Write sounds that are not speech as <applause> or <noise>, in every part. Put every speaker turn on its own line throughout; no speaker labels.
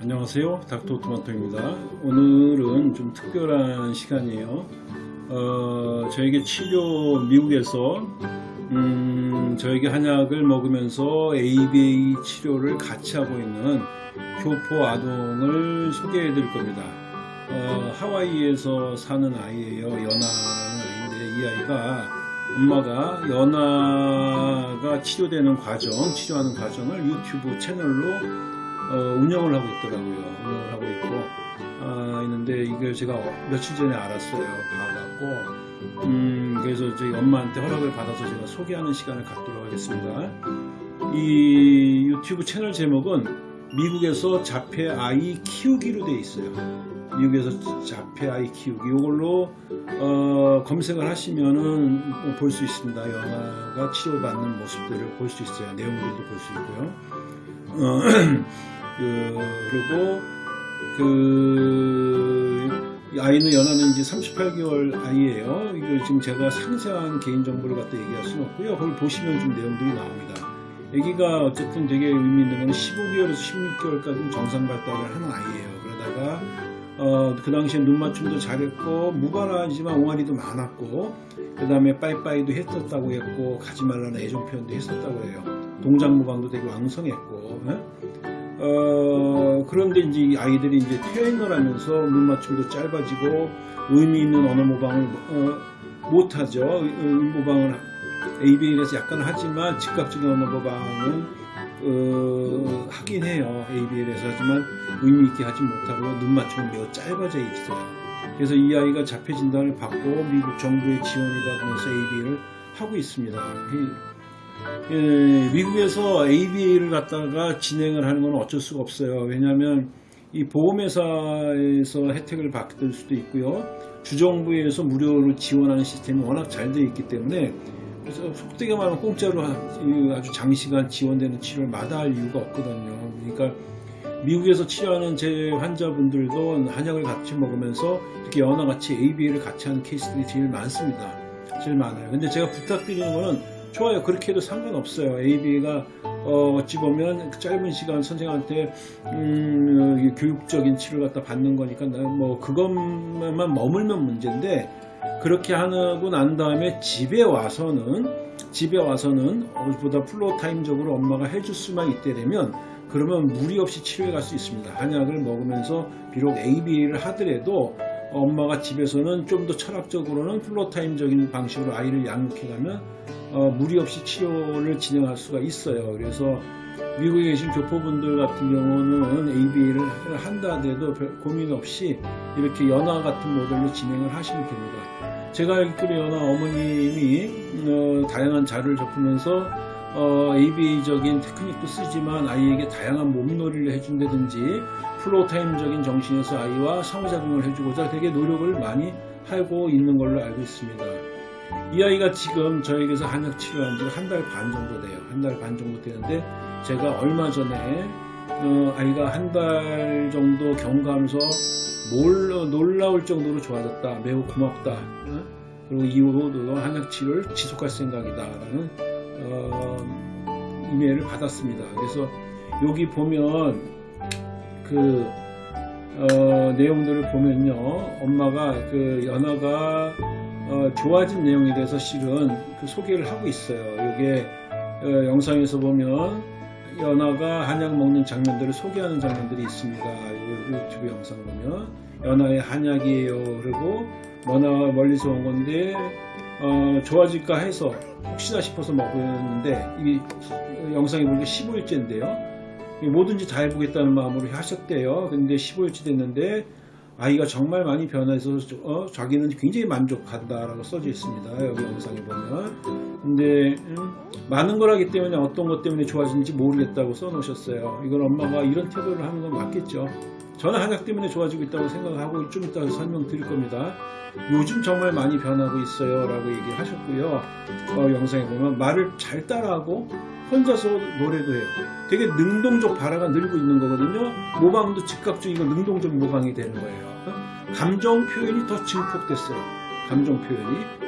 안녕하세요. 닥터토마토입니다. 오늘은 좀 특별한 시간이에요. 어, 저에게 치료 미국에서 음, 저에게 한약을 먹으면서 ABA 치료를 같이 하고 있는 교포 아동을 소개해 드릴 겁니다. 어, 하와이에서 사는 아이예요. 연아라는 아이인데 이 아이가 엄마가 연아가 치료되는 과정 치료하는 과정을 유튜브 채널로 어, 운영을 하고 있더라고요. 운영을 하고 있고 아, 있는데 이걸 제가 며칠 전에 알았어요. 봐갖고 음, 그래서 저희 엄마한테 허락을 받아서 제가 소개하는 시간을 갖도록 하겠습니다. 이 유튜브 채널 제목은 미국에서 자폐 아이 키우기로 되어 있어요. 미국에서 자폐 아이 키우기 이걸로 어, 검색을 하시면은 볼 수 있습니다. 영화가 치료받는 모습들을 볼 수 있어요. 내용들도 볼 수 있고요. 어, <clears throat> 그, 그리고 그 아이는 연하는 이제 38개월 아이예요. 이거 지금 제가 상세한 개인 정보를 갖다 얘기할 수는 없고요. 그걸 보시면 좀 내용들이 나옵니다. 아기가 어쨌든 되게 의미 있는 건 15개월에서 16개월까지 정상 발달을 하는 아이예요. 그러다가 어, 그 당시에 눈 맞춤도 잘했고 무발하지만 옹알이도 많았고 그 다음에 빠이빠이도 했었다고 했고 가지 말라는 애정 표현도 했었다고 해요. 동작 무방도 되게 왕성했고 에? 어, 그런데 이제 아이들이 이제 퇴행을 하면서 눈 맞춤도 짧아지고 의미 있는 언어 모방을 어, 못하죠. 모방을 ABA에서 약간 하지만 즉각적인 언어 모방은 어, 하긴 해요. ABL에서 하지만 의미 있게 하지 못하고 눈 맞춤은 매우 짧아져 있어요. 그래서 이 아이가 자폐 진단을 받고 미국 정부의 지원을 받으면서 ABA를 하고 있습니다. 예, 미국에서 ABA를 갖다가 진행을 하는 건 어쩔 수가 없어요. 왜냐하면 이 보험회사에서 혜택을 받을 수도 있고요. 주정부에서 무료로 지원하는 시스템이 워낙 잘 되어 있기 때문에 그래서 속되게 말하면 공짜로 아주 장시간 지원되는 치료를 마다할 이유가 없거든요. 그러니까 미국에서 치료하는 제 환자분들도 한약을 같이 먹으면서 이렇게 연화같이 ABA를 같이 하는 케이스들이 제일 많습니다. 제일 많아요. 근데 제가 부탁드리는 거는 좋아요. 그렇게 해도 상관없어요. AB가 어, 어찌 보면 그 짧은 시간 선생한테 음, 교육적인 치료를 갖다 받는 거니까 뭐 그것만 머물면 문제인데 그렇게 하고 난 다음에 집에 와서는 집에 와서는 보다 플로타임적으로 엄마가 해줄 수만 있게 되면 그러면 무리 없이 치료해 갈 수 있습니다. 한약을 먹으면서 비록 ABA를 하더라도 엄마가 집에서는 좀 더 철학적으로는 플로타임적인 방식으로 아이를 양육해가면 어, 무리 없이 치료를 진행할 수가 있어요. 그래서 미국에 계신 교포분들 같은 경우는 ABA를 한다 하더라도 고민 없이 이렇게 연화 같은 모델로 진행을 하시면 됩니다. 제가 알기로 연화 어머님이 어, 다양한 자료를 접하면서 어, ABA적인 테크닉도 쓰지만 아이에게 다양한 몸놀이를 해준다든지 플로타임적인 정신에서 아이와 상호작용을 해주고자 되게 노력을 많이 하고 있는 걸로 알고 있습니다. 이 아이가 지금 저에게서 한약 치료한 지한달 반 정도 돼요. 한 달 반 정도 되는데 제가 얼마 전에 어, 아이가 한 달 정도 경과하면서 몰, 놀라울 정도로 좋아졌다. 매우 고맙다. 어? 그리고 이후로도 한약 치료를 지속할 생각이다. 라는 어, 이메일을 받았습니다. 그래서 여기 보면 그 어, 내용들을 보면요. 엄마가 그 연아가 어, 좋아진 내용에 대해서 실은 그 소개를 하고 있어요. 이게 어, 영상에서 보면 연아가 한약 먹는 장면들을 소개하는 장면들이 있습니다. 유튜브 영상 보면 연아의 한약이에요. 그리고 머나 멀리서 온 건데 어, 좋아질까 해서 혹시나 싶어서 먹었는데 이 영상이 보니까 15일째인데요. 뭐든지 다 해보겠다는 마음으로 하셨대요. 근데 15일째 됐는데 아이가 정말 많이 변해서 어, 자기는 굉장히 만족한다라고 써져 있습니다. 여기 영상에 보면. 근데 음, 많은 걸 하기 때문에 어떤 것 때문에 좋아지는지 모르겠다고 써놓으셨어요. 이건 엄마가 이런 태도를 하는 건 맞겠죠. 저는 한약 때문에 좋아지고 있다고 생각하고 좀 이따 설명드릴 겁니다. 요즘 정말 많이 변하고 있어요 라고 얘기하셨고요. 어, 영상에 보면 말을 잘 따라하고 혼자서 노래도 해요. 되게 능동적 발화가 늘고 있는 거거든요. 모방도 즉각적이고 능동적 모방이 되는 거예요. 감정 표현이 더 증폭됐어요. 감정 표현이.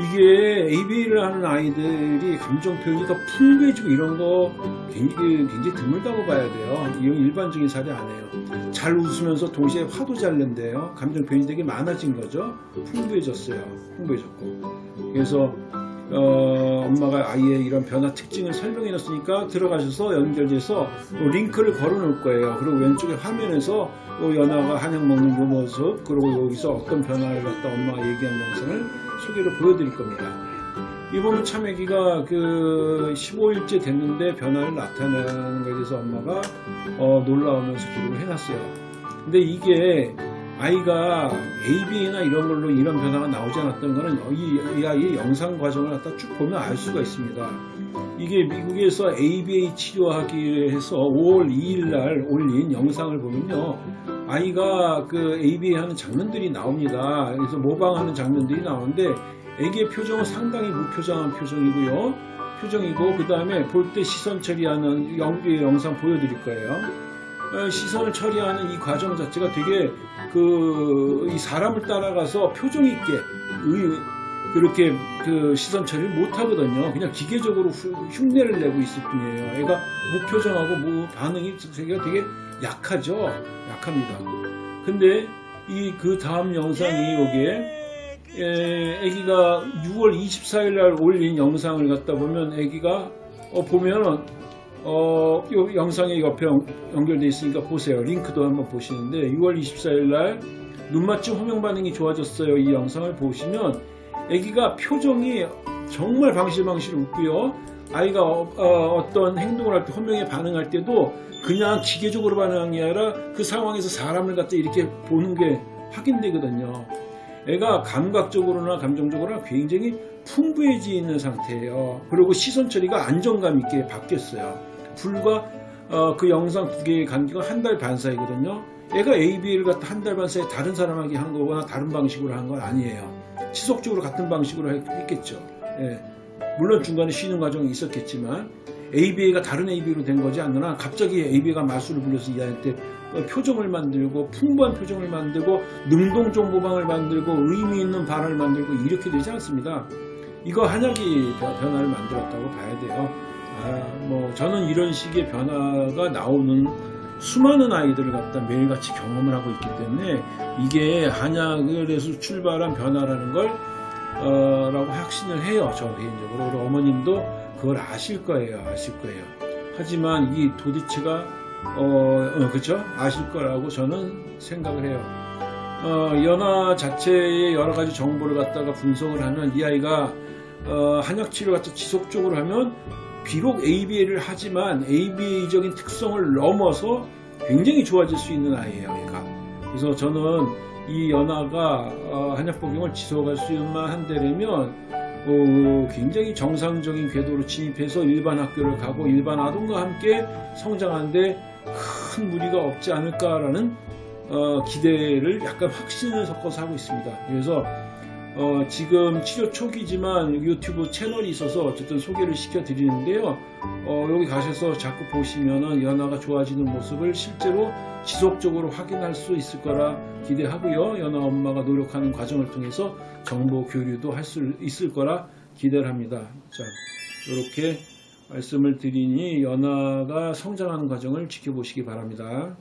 이게 ABA를 하는 아이들이 감정 표현이 더 풍부해지고 이런 거 굉장히, 굉장히 드물다고 봐야 돼요. 이건 일반적인 사례 아니에요. 잘 웃으면서 동시에 화도 잘 낸대요. 감정 표현이 되게 많아진 거죠. 풍부해졌어요. 풍부해졌고. 그래서 어, 엄마가 아이의 이런 변화 특징을 설명해 놨으니까 들어가셔서 연결돼서 또 링크를 걸어 놓을 거예요. 그리고 왼쪽에 화면에서 또 연아가 한약 먹는 요 모습 그리고 여기서 어떤 변화를 갖다 엄마가 얘기한 영상을 소개를 보여드릴 겁니다. 이번에 참외기가 그 15일째 됐는데 변화를 나타내는 것에 대해서 엄마가 어, 놀라우면서 기록을 해놨어요. 근데 이게 아이가 ABA나 이런 걸로 이런 변화가 나오지 않았던 거는 이, 이 아이의 영상 과정을 갖다 쭉 보면 알 수가 있습니다. 이게 미국에서 ABA 치료하기 해서 5월 2일 날 올린 영상을 보면요. 아이가 그 ABA 하는 장면들이 나옵니다. 그래서 모방하는 장면들이 나오는데 애기의 표정은 상당히 무표정한 표정이고요. 표정이고 그 다음에 볼 때 시선 처리하는 영, 영상 보여드릴 거예요. 어, 시선을 처리하는 이 과정 자체가 되게 그이 사람을 따라가서 표정 있게 의- 그렇게 그 시선 처리를 못 하거든요. 그냥 기계적으로 후- 흉내를 내고 있을 뿐이에요. 애가 무표정하고 무 반응이 되게 되게 약하죠. 약합니다. 근데 이 그 다음 영상이 여기에 에, 아기가 6월 24일 날 올린 영상을 갖다 보면 아기가 어, 보면은 어, 요 영상에 옆에 연- 연결돼 있으니까 보세요. 링크도 한번 보시는데 6월 24일 날 눈맞춤 호명 반응이 좋아졌어요. 이 영상을 보시면 아기가 표정이 정말 방실방실 웃고요. 아이가 어, 떤 행동을 할 때 호명에 반응할 때도 그냥 기계적으로 반응한 게 아니라 그 상황에서 사람을 갖다 이렇게 보는 게 확인되거든요. 애가 감각적으로나 감정적으로나 굉장히 풍부해지는 상태예요. 그리고 시선 처리가 안정감 있게 바뀌었어요. 불과 어, 그 영상 두 개의 간격은 한 달 반 사이거든요. 애가 ABA를 갖다 한 달 반 사이에 다른 사람에게 한 거거나 다른 방식으로 한 건 아니에요. 지속적으로 같은 방식으로 했- 했겠죠. 예. 물론 중간에 쉬는 과정이 있었겠지만 ABA가 다른 ABA로 된 거지 않느나 갑자기 ABA가 마술을 부려서 이 아이한테 어, 표정을 만들고 풍부한 표정을 만들고 능동적 모방을 만들고 의미 있는 발언을 만들고 이렇게 되지 않습니다. 이거 한약이 변- 변화를 만들었다고 봐야 돼요. 아, 뭐 저는 이런 식의 변화가 나오는 수많은 아이들을 갖다 매일같이 경험을 하고 있기 때문에 이게 한약에서 출발한 변화라는 걸 어, 라고 확신을 해요. 저 개인적으로. 우리 어머님도 그걸 아실 거예요. 아실 거예요. 하지만 이 도대체가 어, 어, 그쵸? 아실 거라고 저는 생각을 해요. 어, 연화 자체의 여러 가지 정보를 갖다가 분석을 하면 이 아이가 어, 한약 치료 갖다 지속적으로 하면 비록 ABA를 하지만 ABA적인 특성을 넘어서 굉장히 좋아질 수 있는 아이예요, 얘가. 그래서 저는 이 연화가 어, 한약 복용을 지속할 수만 한다면 어, 굉장히 정상적인 궤도로 진입해서 일반 학교를 가고 일반 아동과 함께 성장하는데 큰 무리가 없지 않을까라는 어, 기대를 약간 확신을 섞어서 하고 있습니다. 그래서 어, 지금 치료 초기지만 유튜브 채널이 있어서 어쨌든 소개를 시켜 드리는데요. 어, 여기 가셔서 자꾸 보시면은 연화가 좋아지는 모습을 실제로 지속적으로 확인할 수 있을 거라 기대하고요. 연화 엄마가 노력하는 과정을 통해서 정보 교류도 할 수 있을 거라 기대를 합니다. 자, 이렇게 말씀을 드리니 연화가 성장하는 과정을 지켜보시기 바랍니다.